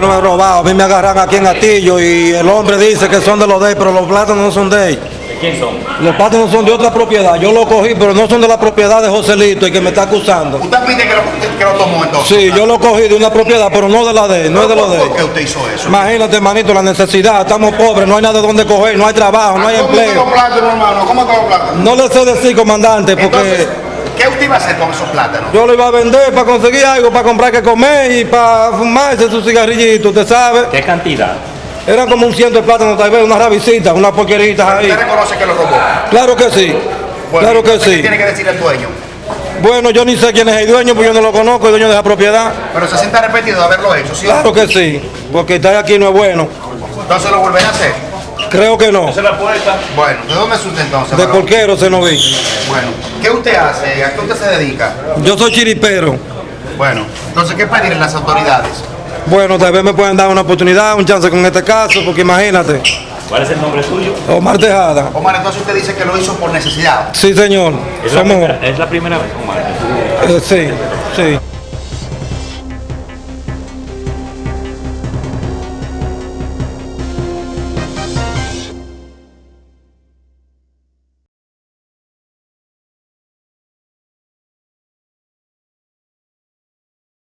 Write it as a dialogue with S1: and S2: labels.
S1: No he robado, a mí me agarran aquí en Atillo y el hombre dice que son de los de él, pero los plátanos no son de él.
S2: ¿De quién son?
S1: Los plátanos son de otra propiedad. Yo los cogí, pero no son de la propiedad de Joselito, el que me está acusando.
S3: Usted pide que lo, que lo tomó entonces.
S1: Sí, yo lo cogí de una propiedad, pero no de la de él, no es de los de él.
S3: ¿Por qué usted hizo eso?
S1: Imagínate, manito, la necesidad. Estamos pobres, no hay nada de donde coger, no hay trabajo, no hay
S3: ¿Cómo
S1: empleo.
S3: los plátanos, hermano? ¿Cómo están los plátanos?
S1: No le sé decir, comandante, porque
S3: Entonces, ¿qué usted iba a hacer con esos plátanos?
S1: yo lo iba a vender para conseguir algo, para comprar que comer y para fumarse sus cigarrillitos, usted sabe.
S2: ¿Qué cantidad?
S1: Eran como un ciento de plátanos, tal vez, unas rabicitas, unas porqueritas ahí.
S3: ¿Usted reconoce que lo robó?
S1: Claro que sí,
S3: Bueno,
S1: claro que
S3: entonces, ¿qué
S1: sí.
S3: tiene que decir el dueño?
S1: Bueno, yo ni sé quién es el dueño, porque yo no lo conozco, el dueño de la propiedad.
S3: Pero se siente arrepentido de haberlo hecho, ¿sí?
S1: Claro que sí, porque estar aquí no es bueno.
S3: Entonces lo volverá a hacer.
S1: Creo que no.
S2: es la puerta.
S3: Bueno, ¿de dónde es usted entonces?
S1: De porquero se nos vi.
S3: Bueno, ¿qué usted hace? ¿A qué usted se dedica?
S1: Yo soy chiripero.
S3: Bueno, entonces, ¿qué pedirle las autoridades?
S1: Bueno, tal vez me pueden dar una oportunidad, un chance con este caso, porque imagínate,
S2: ¿Cuál es el nombre suyo?
S1: Omar Tejada.
S3: Omar, entonces usted dice que lo hizo por necesidad.
S1: Sí, señor.
S2: Es la primera, es la primera vez, Omar.
S1: eh, sí, sí.